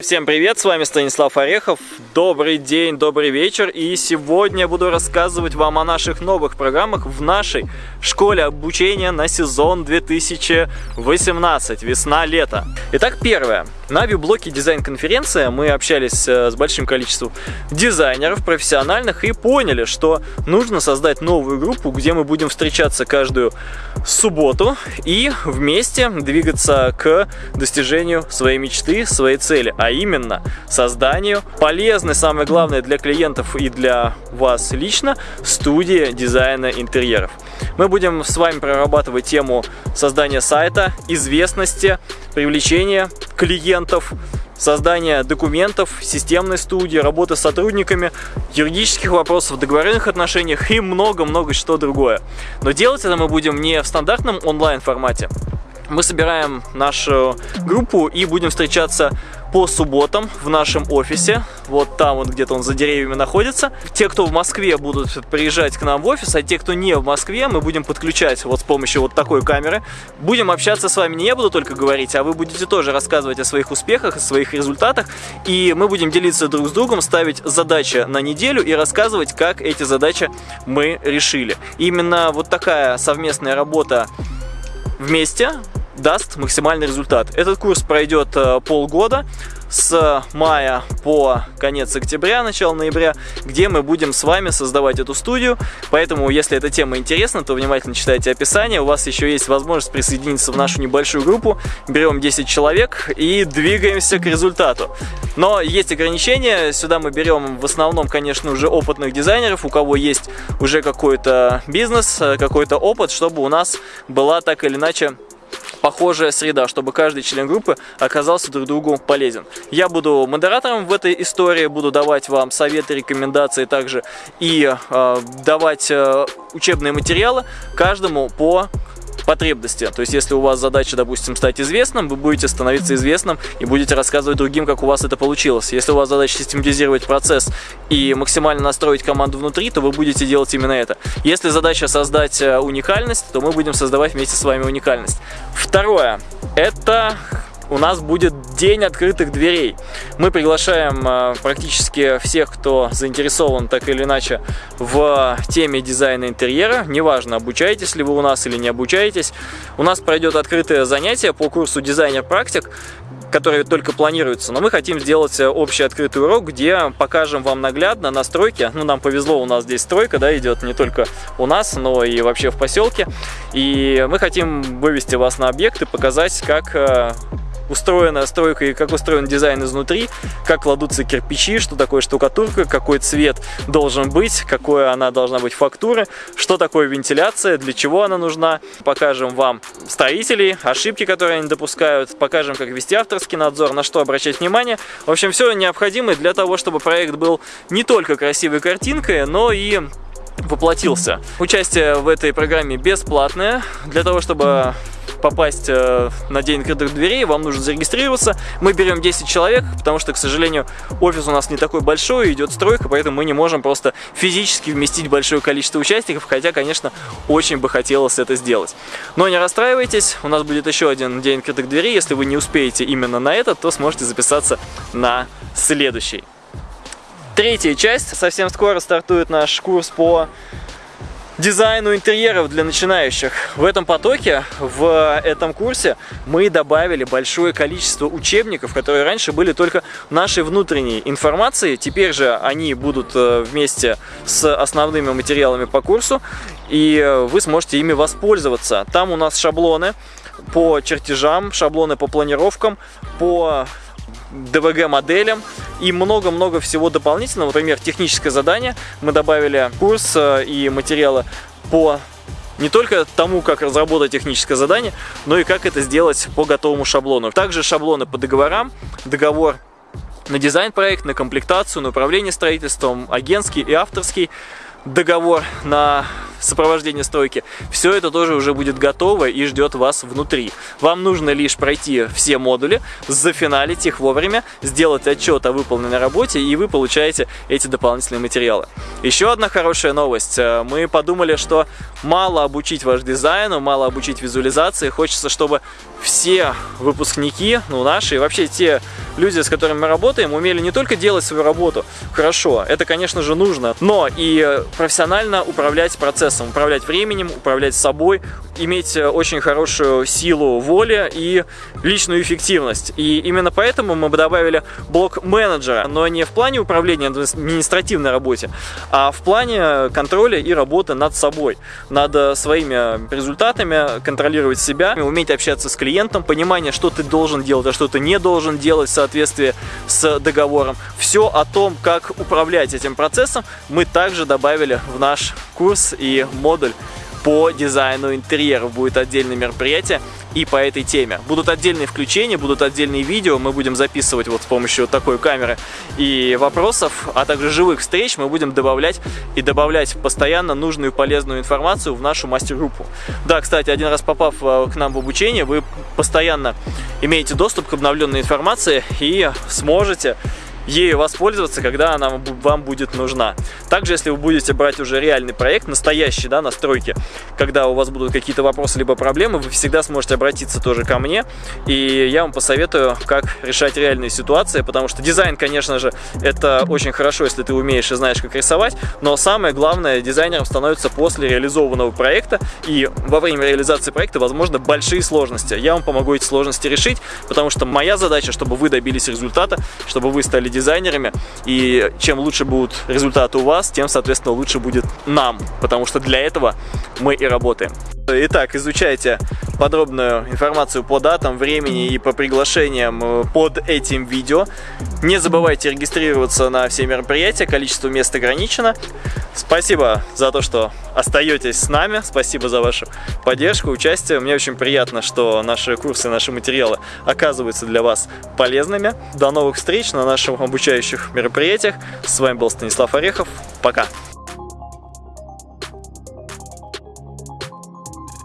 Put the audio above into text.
Всем привет, с вами Станислав Орехов. Добрый день, добрый вечер. И сегодня я буду рассказывать вам о наших новых программах в нашей школе обучения на сезон 2018, весна-лето. Итак, первое. На виблоке дизайн-конференция мы общались э, с большим количеством дизайнеров профессиональных и поняли, что нужно создать новую группу, где мы будем встречаться каждую субботу и вместе двигаться к достижению своей мечты, своей цели, а именно созданию полезной, самое главное для клиентов и для вас лично, студии дизайна интерьеров. Мы будем с вами прорабатывать тему создания сайта, известности, привлечения клиентов, создания документов, системной студии, работы с сотрудниками, юридических вопросов, договорных отношениях и много-много что другое. Но делать это мы будем не в стандартном онлайн формате, мы собираем нашу группу и будем встречаться по субботам в нашем офисе. Вот там вот где-то он за деревьями находится. Те, кто в Москве будут приезжать к нам в офис, а те, кто не в Москве, мы будем подключать вот с помощью вот такой камеры. Будем общаться с вами, не я буду только говорить, а вы будете тоже рассказывать о своих успехах, о своих результатах. И мы будем делиться друг с другом, ставить задачи на неделю и рассказывать, как эти задачи мы решили. Именно вот такая совместная работа вместе даст максимальный результат. Этот курс пройдет э, полгода с мая по конец октября, начало ноября, где мы будем с вами создавать эту студию. Поэтому, если эта тема интересна, то внимательно читайте описание. У вас еще есть возможность присоединиться в нашу небольшую группу. Берем 10 человек и двигаемся к результату. Но есть ограничения. Сюда мы берем в основном, конечно, уже опытных дизайнеров, у кого есть уже какой-то бизнес, э, какой-то опыт, чтобы у нас была так или иначе похожая среда, чтобы каждый член группы оказался друг другу полезен. Я буду модератором в этой истории, буду давать вам советы, рекомендации также и э, давать э, учебные материалы каждому по потребности. То есть, если у вас задача, допустим, стать известным, вы будете становиться известным и будете рассказывать другим, как у вас это получилось. Если у вас задача систематизировать процесс и максимально настроить команду внутри, то вы будете делать именно это. Если задача создать э, уникальность, то мы будем создавать вместе с вами уникальность. Второе. Это у нас будет день открытых дверей. Мы приглашаем э, практически всех, кто заинтересован так или иначе в теме дизайна интерьера. Неважно, обучаетесь ли вы у нас или не обучаетесь. У нас пройдет открытое занятие по курсу дизайнер-практик, который только планируется. Но мы хотим сделать общий открытый урок, где покажем вам наглядно настройки. Ну, нам повезло, у нас здесь стройка, да, идет не только у нас, но и вообще в поселке. И мы хотим вывести вас на объект и показать, как э, устроена стройка и как устроен дизайн изнутри, как кладутся кирпичи, что такое штукатурка, какой цвет должен быть, какой она должна быть фактуры, что такое вентиляция, для чего она нужна. Покажем вам строителей, ошибки, которые они допускают, покажем, как вести авторский надзор, на что обращать внимание. В общем, все необходимое для того, чтобы проект был не только красивой картинкой, но и воплотился. Участие в этой программе бесплатное. Для того, чтобы попасть э, на день открытых дверей, вам нужно зарегистрироваться. Мы берем 10 человек, потому что, к сожалению, офис у нас не такой большой, идет стройка, поэтому мы не можем просто физически вместить большое количество участников, хотя, конечно, очень бы хотелось это сделать. Но не расстраивайтесь, у нас будет еще один день открытых дверей. Если вы не успеете именно на этот, то сможете записаться на следующий. Третья часть. Совсем скоро стартует наш курс по дизайну интерьеров для начинающих. В этом потоке, в этом курсе мы добавили большое количество учебников, которые раньше были только нашей внутренней информацией. Теперь же они будут э, вместе с основными материалами по курсу, и вы сможете ими воспользоваться. Там у нас шаблоны по чертежам, шаблоны по планировкам, по DVG моделям и много-много всего дополнительного. Например, техническое задание. Мы добавили курс э, и материалы по не только тому, как разработать техническое задание, но и как это сделать по готовому шаблону. Также шаблоны по договорам, договор на дизайн-проект, на комплектацию, на управление строительством, агентский и авторский, договор на сопровождение стройки, все это тоже уже будет готово и ждет вас внутри. Вам нужно лишь пройти все модули, зафиналить их вовремя, сделать отчет о выполненной работе, и вы получаете эти дополнительные материалы. Еще одна хорошая новость. Э, мы подумали, что мало обучить ваш дизайну, мало обучить визуализации, хочется, чтобы все выпускники, ну наши, и вообще те люди, с которыми мы работаем, умели не только делать свою работу хорошо, это, конечно же, нужно, но и профессионально управлять процессом, управлять временем, управлять собой, иметь очень хорошую силу воли и личную эффективность. И именно поэтому мы бы добавили блок менеджера, но не в плане управления административной работе, а в плане контроля и работы над собой, над своими результатами, контролировать себя, уметь общаться с клиентом, понимание, что ты должен делать, а что ты не должен делать в соответствии с договором. Все о том, как управлять этим процессом, мы также добавили в наш курс и модуль по дизайну интерьеров. Будет отдельное мероприятие и по этой теме. Будут отдельные включения, будут отдельные видео, мы будем записывать вот с помощью вот такой камеры и вопросов, а также живых встреч мы будем добавлять и добавлять постоянно нужную полезную информацию в нашу мастер-группу. Да, кстати, один раз попав э, к нам в обучение, вы постоянно имеете доступ к обновленной информации и сможете ею воспользоваться, когда она вам будет нужна. Также, если вы будете брать уже реальный проект, настоящий, да, настройки, когда у вас будут какие-то вопросы либо проблемы, вы всегда сможете обратиться тоже ко мне, и я вам посоветую, как решать реальные ситуации, потому что дизайн, конечно же, это очень хорошо, если ты умеешь и знаешь, как рисовать, но самое главное, дизайнером становится после реализованного проекта, и во время реализации проекта, возможно, большие сложности. Я вам помогу эти сложности решить, потому что моя задача, чтобы вы добились результата, чтобы вы стали дизайнерами, и чем лучше будут результаты у вас, тем, соответственно, лучше будет нам, потому что для этого мы и работаем. Итак, изучайте подробную информацию по датам, времени и по приглашениям э, под этим видео. Не забывайте регистрироваться на все мероприятия, количество мест ограничено. Спасибо за то, что остаетесь с нами, спасибо за вашу поддержку, участие. Мне очень приятно, что наши курсы, наши материалы оказываются для вас полезными. До новых встреч на наших обучающих мероприятиях. С вами был Станислав Орехов. Пока!